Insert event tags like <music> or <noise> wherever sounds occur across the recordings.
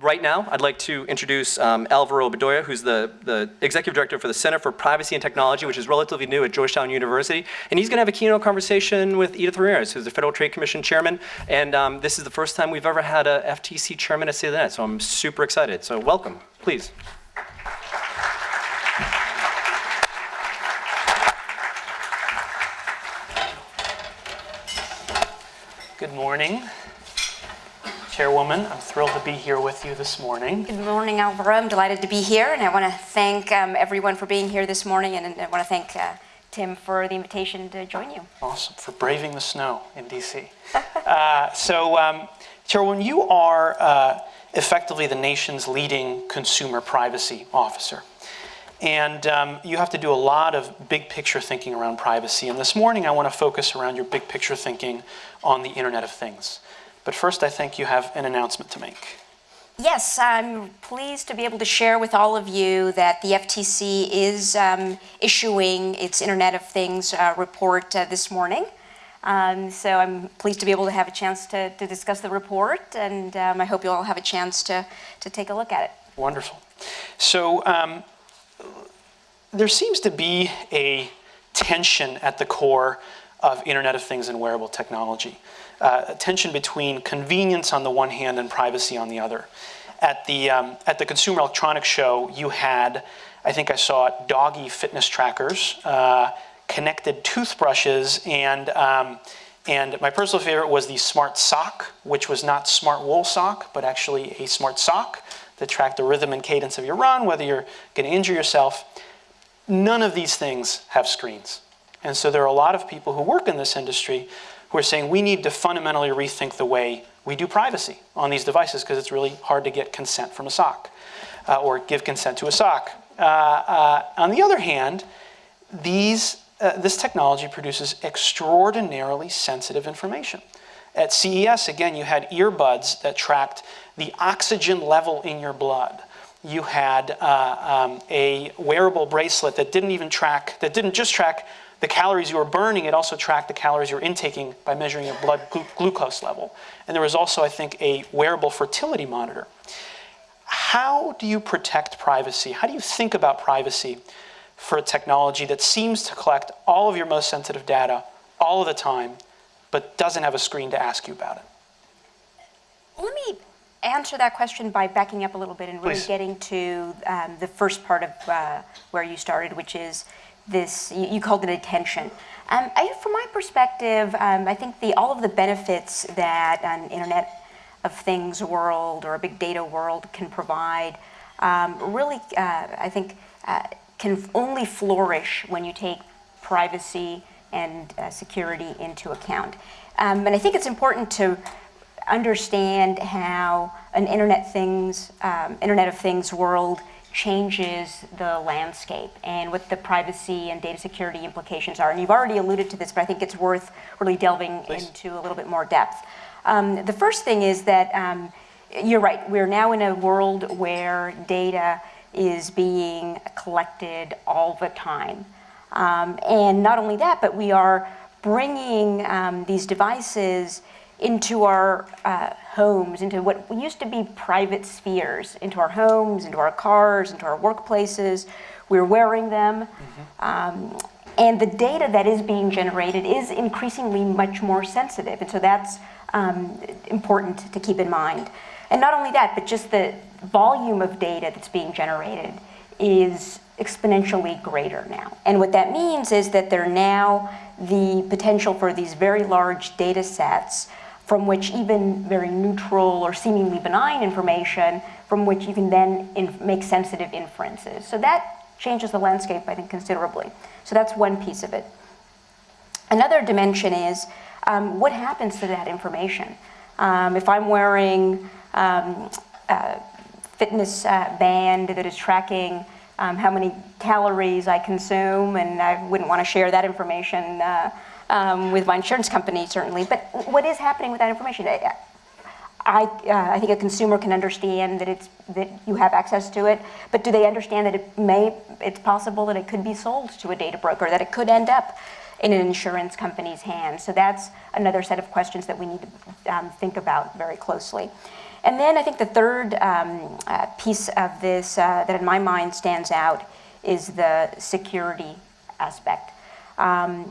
right now, I'd like to introduce um, Alvaro Bedoya, who's the, the Executive Director for the Center for Privacy and Technology, which is relatively new at Georgetown University. And he's gonna have a keynote conversation with Edith Ramirez, who's the Federal Trade Commission Chairman. And um, this is the first time we've ever had a FTC Chairman at State of the Net, so I'm super excited. So welcome, please. Good morning. Chairwoman, I'm thrilled to be here with you this morning. Good morning, Alvaro. I'm delighted to be here, and I want to thank um, everyone for being here this morning, and I want to thank uh, Tim for the invitation to join you. Awesome, for braving the snow in DC. <laughs> uh, so, um, Chairwoman, you are uh, effectively the nation's leading consumer privacy officer. And um, you have to do a lot of big picture thinking around privacy. And this morning, I want to focus around your big picture thinking on the Internet of Things. But first, I think you have an announcement to make. Yes, I'm pleased to be able to share with all of you that the FTC is um, issuing its Internet of Things uh, report uh, this morning. Um, so I'm pleased to be able to have a chance to, to discuss the report, and um, I hope you all have a chance to, to take a look at it. Wonderful. So um, there seems to be a tension at the core of Internet of Things and wearable technology. Uh, tension between convenience on the one hand and privacy on the other. At the, um, at the Consumer Electronics Show, you had, I think I saw it, doggy fitness trackers, uh, connected toothbrushes, and, um, and my personal favorite was the smart sock, which was not smart wool sock, but actually a smart sock that tracked the rhythm and cadence of your run, whether you're going to injure yourself. None of these things have screens. And so there are a lot of people who work in this industry who are saying we need to fundamentally rethink the way we do privacy on these devices because it's really hard to get consent from a sock uh, or give consent to a sock. Uh, uh, on the other hand, these, uh, this technology produces extraordinarily sensitive information. At CES, again, you had earbuds that tracked the oxygen level in your blood you had uh, um, a wearable bracelet that didn't even track, that didn't just track the calories you were burning, it also tracked the calories you were intaking by measuring your blood glu glucose level. And there was also, I think, a wearable fertility monitor. How do you protect privacy? How do you think about privacy for a technology that seems to collect all of your most sensitive data all of the time, but doesn't have a screen to ask you about it? Let me answer that question by backing up a little bit and really Please. getting to um, the first part of uh, where you started, which is this, you, you called it attention. Um, I, from my perspective, um, I think the, all of the benefits that an Internet of Things world or a big data world can provide um, really, uh, I think, uh, can only flourish when you take privacy and uh, security into account. Um, and I think it's important to understand how an Internet Things, um, Internet of Things world changes the landscape and what the privacy and data security implications are. And you've already alluded to this, but I think it's worth really delving Please. into a little bit more depth. Um, the first thing is that um, you're right, we're now in a world where data is being collected all the time. Um, and not only that, but we are bringing um, these devices into our uh, homes, into what used to be private spheres, into our homes, into our cars, into our workplaces. We're wearing them. Mm -hmm. um, and the data that is being generated is increasingly much more sensitive. And so that's um, important to keep in mind. And not only that, but just the volume of data that's being generated is exponentially greater now. And what that means is that there are now the potential for these very large data sets from which even very neutral or seemingly benign information, from which you can then make sensitive inferences. So that changes the landscape, I think, considerably. So that's one piece of it. Another dimension is um, what happens to that information? Um, if I'm wearing um, a fitness uh, band that is tracking um, how many calories I consume, and I wouldn't want to share that information uh, um, with my insurance company, certainly. But what is happening with that information? I, I, uh, I, think a consumer can understand that it's that you have access to it, but do they understand that it may, it's possible that it could be sold to a data broker, that it could end up in an insurance company's hands? So that's another set of questions that we need to um, think about very closely. and then I think the third um, uh, piece of this uh, that in my mind stands out is the security aspect. Um,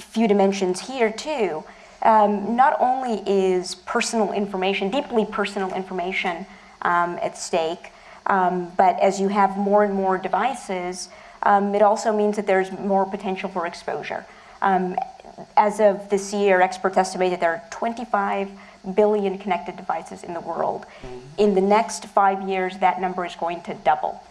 few dimensions here too. Um, not only is personal information, deeply personal information um, at stake, um, but as you have more and more devices, um, it also means that there's more potential for exposure. Um, as of this year, experts estimate that there are 25 billion connected devices in the world. In the next five years, that number is going to double.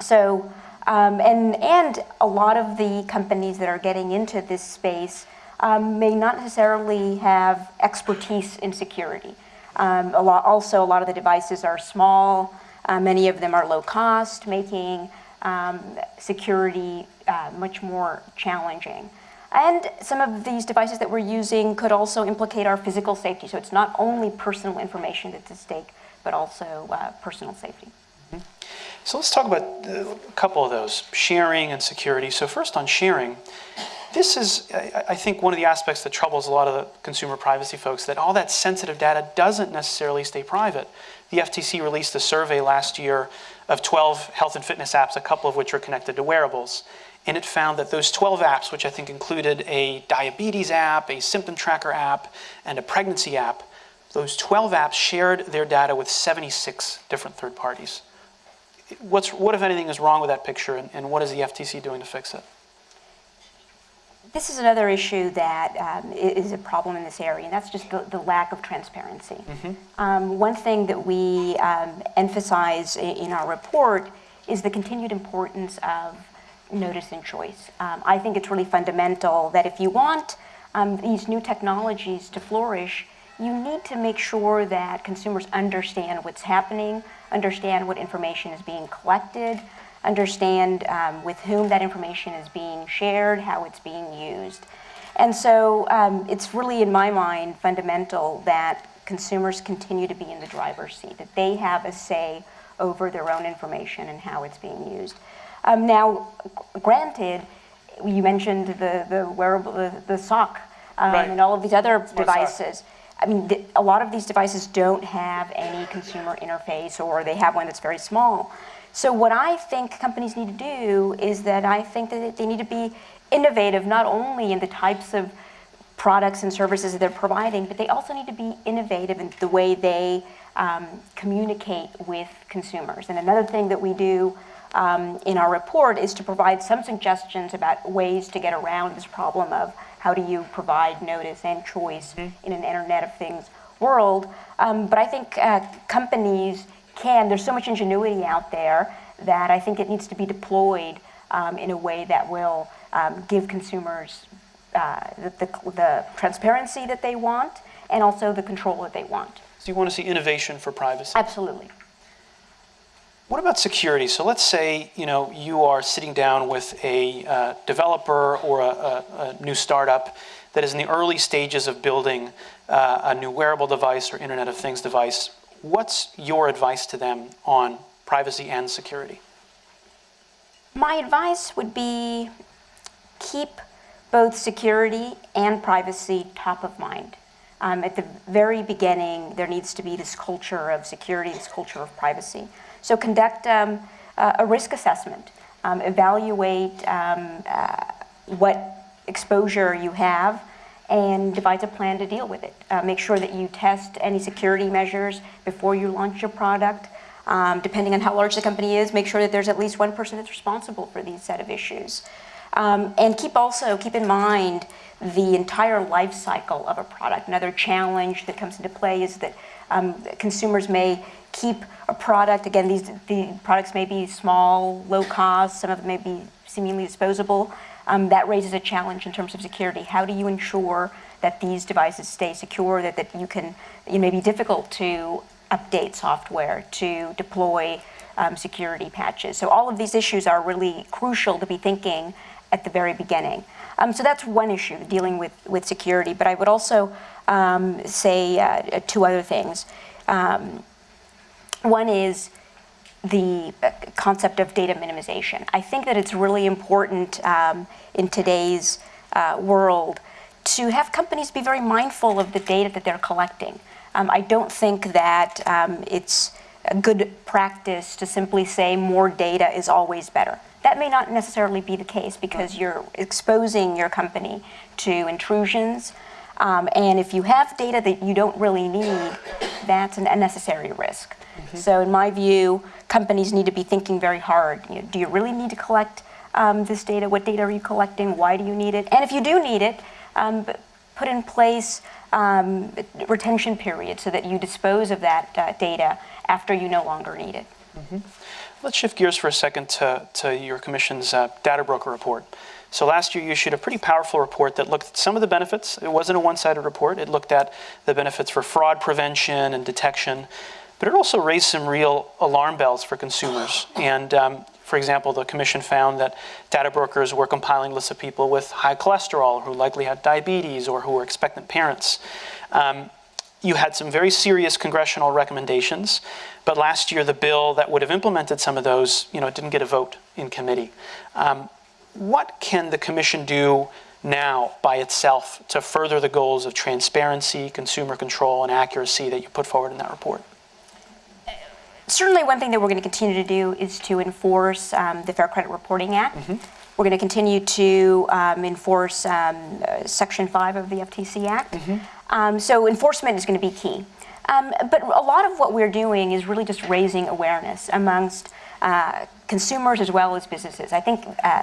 So, um, and, and a lot of the companies that are getting into this space um, may not necessarily have expertise in security. Um, a lot, also, a lot of the devices are small, uh, many of them are low cost, making um, security uh, much more challenging. And some of these devices that we're using could also implicate our physical safety. So it's not only personal information that's at stake, but also uh, personal safety. So let's talk about uh, a couple of those, sharing and security. So first on sharing, this is, I I think, one of the aspects that troubles a lot of the consumer privacy folks, that all that sensitive data doesn't necessarily stay private. The FTC released a survey last year of 12 health and fitness apps, a couple of which are connected to wearables. And it found that those 12 apps, which I think included a diabetes app, a symptom tracker app, and a pregnancy app, those 12 apps shared their data with 76 different third parties. What's, what, if anything, is wrong with that picture, and, and what is the FTC doing to fix it? This is another issue that um, is a problem in this area, and that's just the, the lack of transparency. Um, one thing that we um, emphasize i- in our report is the continued importance of notice and choice. Um, I think it's really fundamental that if you want um, these new technologies to flourish, you need to make sure that consumers understand what's happening, understand what information is being collected, understand um, with whom that information is being shared, how it's being used. And so um, it's really, in my mind, fundamental that consumers continue to be in the driver's seat, that they have a say over their own information and how it's being used. Um, now, granted, you mentioned the, the wearable, the, the sock, um, Right. and all of these other sock. devices. I mean, th- a lot of these devices don't have any consumer interface, or they have one that's very small. So what I think companies need to do is that I think that they need to be innovative, not only in the types of products and services that they're providing, but they also need to be innovative in the way they um, communicate with consumers. And another thing that we do um, in our report is to provide some suggestions about ways to get around this problem of how do you provide notice and choice in an Internet of Things world. Um, but I think uh, companies can, there's so much ingenuity out there that I think it needs to be deployed um, in a way that will um, give consumers uh, the, the, the transparency that they want and also the control that they want. So you want to see innovation for privacy. Absolutely. What about security? So let's say you know you are sitting down with a uh, developer or a, a, a new startup that is in the early stages of building uh, a new wearable device or Internet of Things device. What's your advice to them on privacy and security? My advice would be keep both security and privacy top of mind. Um, at the very beginning, there needs to be this culture of security, this culture of privacy. So conduct um, a a risk assessment, um, evaluate um, uh, what exposure you have, and devise a plan to deal with it. Uh, make sure that you test any security measures before you launch your product. Um, depending on how large the company is, make sure that there's at least one person that's responsible for these set of issues. Um, and keep also keep in mind the entire life cycle of a product. Another challenge that comes into play is that um, consumers may keep a product. Again, these the products may be small, low cost. Some of them may be seemingly disposable. Um, that raises a challenge in terms of security. How do you ensure that these devices stay secure? That that you can it may be difficult to update software to deploy um, security patches. So all of these issues are really crucial to be thinking at the very beginning. Um, so that's one issue, dealing with, with security. But I would also um, say uh, two other things. Um, one is the uh, concept of data minimization. I think that it's really important um, in today's uh, world to have companies be very mindful of the data that they're collecting. Um, I don't think that um, it's a good practice to simply say more data is always better. That may not necessarily be the case because you're exposing your company to intrusions. Um, and if you have data that you don't really need, that's an unnecessary risk. So, in my view, companies need to be thinking very hard. You know, do you really need to collect um, this data? What data are you collecting? Why do you need it? And if you do need it, um, put in place um, retention periods so that you dispose of that uh, data after you no longer need it. Let's shift gears for a second to, to your commission's uh, data broker report. So last year you issued a pretty powerful report that looked at some of the benefits. It wasn't a one-sided report. It looked at the benefits for fraud prevention and detection, but it also raised some real alarm bells for consumers. And um, for example, the commission found that data brokers were compiling lists of people with high cholesterol who likely had diabetes or who were expectant parents. Um, you had some very serious congressional recommendations, but last year the bill that would have implemented some of those, you know, it didn't get a vote in committee. Um, what can the commission do now by itself to further the goals of transparency, consumer control, and accuracy that you put forward in that report? Certainly, one thing that we're going to continue to do is to enforce um, the Fair Credit Reporting Act. We're going to continue to um, enforce um, uh, Section 5 of the FTC Act. Um, so, enforcement is going to be key. Um, but a lot of what we're doing is really just raising awareness amongst uh, consumers as well as businesses. I think uh,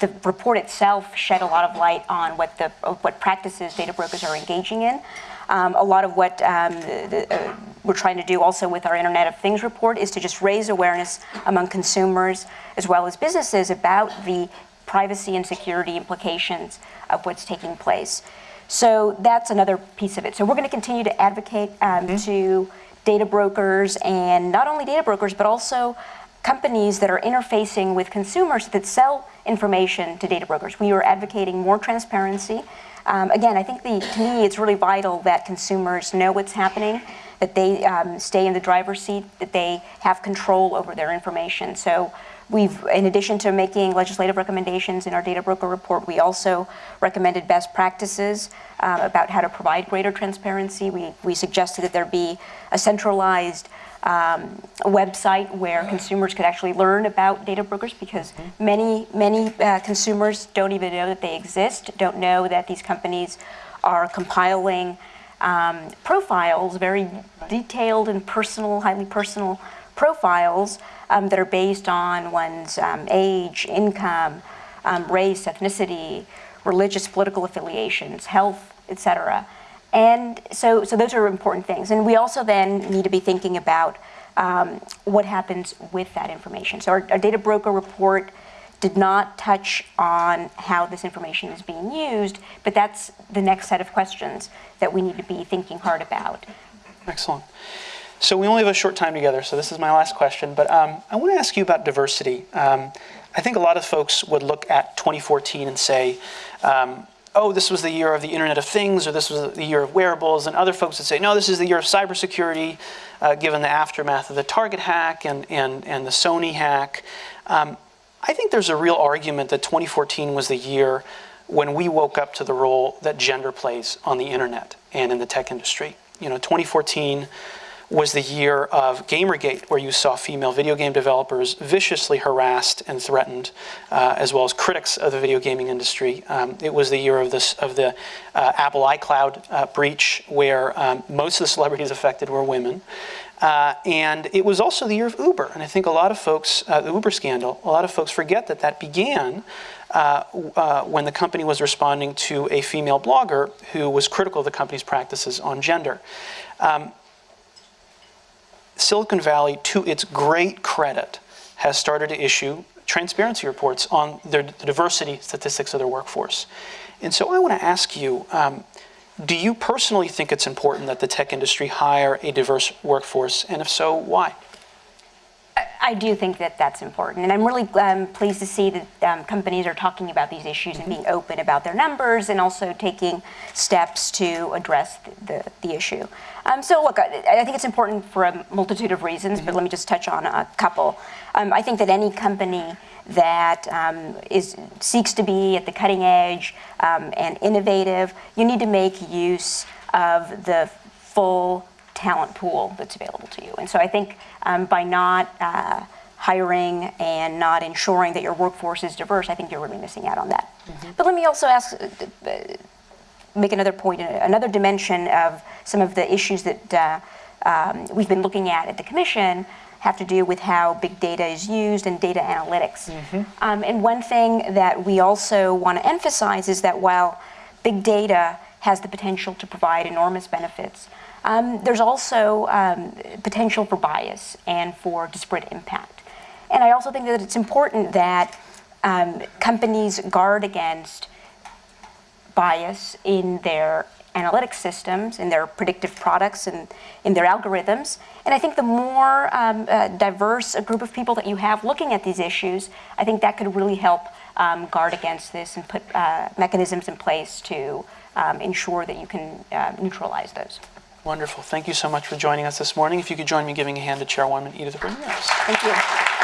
the report itself shed a lot of light on what the what practices data brokers are engaging in. Um, a lot of what um, the, uh, we're trying to do also with our Internet of Things report is to just raise awareness among consumers as well as businesses about the privacy and security implications of what's taking place. So that's another piece of it. So we're going to continue to advocate um, to data brokers and not only data brokers, but also companies that are interfacing with consumers that sell information to data brokers. We are advocating more transparency. Um, again, I think the, to me it's really vital that consumers know what's happening, that they um, stay in the driver's seat, that they have control over their information. So we've, in addition to making legislative recommendations in our data broker report, we also recommended best practices uh, about how to provide greater transparency. We, we suggested that there be a centralized um, website where consumers could actually learn about data brokers because many, many uh, consumers don't even know that they exist, don't know that these companies are compiling um, profiles, very detailed and personal, highly personal profiles um, that are based on one's um, age, income, um, race, ethnicity, religious, political affiliations, health, etc. And so, so those are important things. And we also then need to be thinking about um, what happens with that information. So our, our data broker report did not touch on how this information is being used, but that's the next set of questions that we need to be thinking hard about. Excellent. So we only have a short time together, so this is my last question. But um, I want to ask you about diversity. Um, I think a lot of folks would look at 2014 and say, um, oh, this was the year of the Internet of Things, or this was the year of wearables. And other folks would say, no, this is the year of cybersecurity, uh, given the aftermath of the Target hack and, and, and the Sony hack. Um, I think there's a real argument that 2014 was the year when we woke up to the role that gender plays on the internet and in the tech industry. You know, 2014 was the year of Gamergate, where you saw female video game developers viciously harassed and threatened, uh, as well as critics of the video gaming industry. Um, it was the year of this of the uh, Apple iCloud uh, breach, where um, most of the celebrities <laughs> affected were women. Uh, and it was also the year of Uber. And I think a lot of folks, uh, the Uber scandal, a lot of folks forget that that began uh, uh, when the company was responding to a female blogger who was critical of the company's practices on gender. Um, Silicon Valley, to its great credit, has started to issue transparency reports on their, the diversity statistics of their workforce. And so I want to ask you, um, do you personally think it's important that the tech industry hire a diverse workforce? And if so, why? I do think that that's important, and I'm really um, pleased to see that um, companies are talking about these issues and being open about their numbers, and also taking steps to address the, the, the issue. Um, so, look, I, I, think it's important for a multitude of reasons, but let me just touch on a couple. Um, I think that any company that um, is seeks to be at the cutting edge um, and innovative, you need to make use of the full talent pool that's available to you. And so I think um, by not uh, hiring and not ensuring that your workforce is diverse, I think you're really missing out on that. But let me also ask, uh, uh, make another point, uh, another dimension of some of the issues that uh, um, we've been looking at at the commission have to do with how big data is used and data analytics. Um, and one thing that we also want to emphasize is that while big data has the potential to provide enormous benefits, um, there's also um, potential for bias and for disparate impact. And I also think that it's important that um, companies guard against bias in their analytics systems, in their predictive products, and in their algorithms. And I think the more um, uh, diverse a group of people that you have looking at these issues, I think that could really help um, guard against this and put uh, mechanisms in place to um, ensure that you can uh, neutralize those. Wonderful. Thank you so much for joining us this morning. If you could join me giving a hand to Chairwoman Edith Ramirez. Thank you.